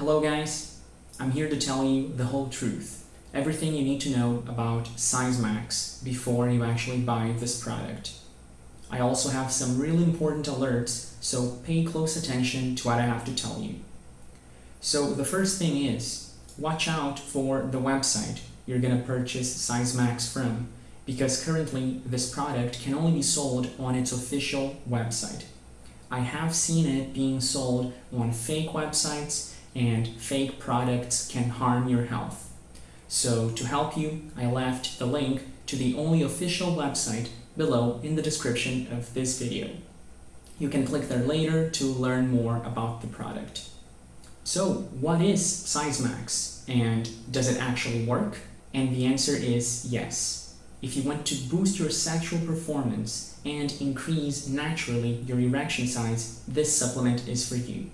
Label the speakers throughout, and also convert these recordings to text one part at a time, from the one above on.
Speaker 1: Hello guys, I'm here to tell you the whole truth, everything you need to know about SizeMax before you actually buy this product. I also have some really important alerts, so pay close attention to what I have to tell you. So the first thing is, watch out for the website you're going to purchase SizeMax from, because currently this product can only be sold on its official website. I have seen it being sold on fake websites and fake products can harm your health. So to help you, I left the link to the only official website below in the description of this video. You can click there later to learn more about the product. So what is SizeMax and does it actually work? And the answer is yes. If you want to boost your sexual performance and increase naturally your erection size, this supplement is for you.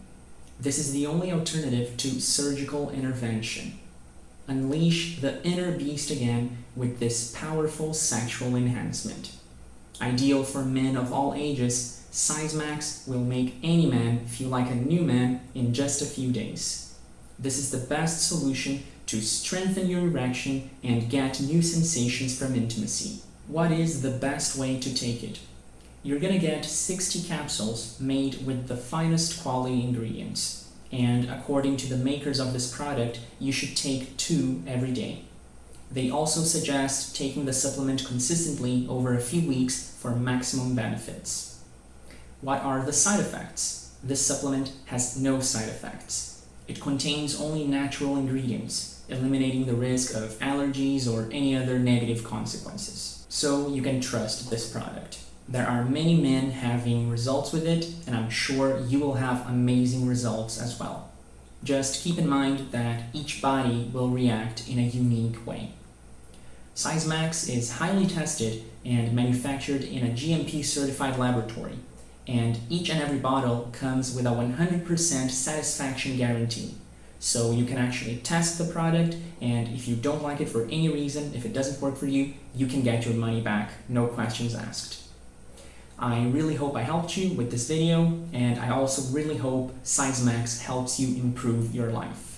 Speaker 1: This is the only alternative to surgical intervention. Unleash the inner beast again with this powerful sexual enhancement. Ideal for men of all ages, SizeMax will make any man feel like a new man in just a few days. This is the best solution to strengthen your erection and get new sensations from intimacy. What is the best way to take it? You're gonna get 60 capsules made with the finest quality ingredients. And according to the makers of this product, you should take two every day. They also suggest taking the supplement consistently over a few weeks for maximum benefits. What are the side effects? This supplement has no side effects. It contains only natural ingredients, eliminating the risk of allergies or any other negative consequences. So you can trust this product. There are many men having results with it, and I'm sure you will have amazing results as well. Just keep in mind that each body will react in a unique way. SizeMax is highly tested and manufactured in a GMP certified laboratory, and each and every bottle comes with a 100% satisfaction guarantee. So you can actually test the product, and if you don't like it for any reason, if it doesn't work for you, you can get your money back, no questions asked. I really hope I helped you with this video, and I also really hope SizeMax helps you improve your life.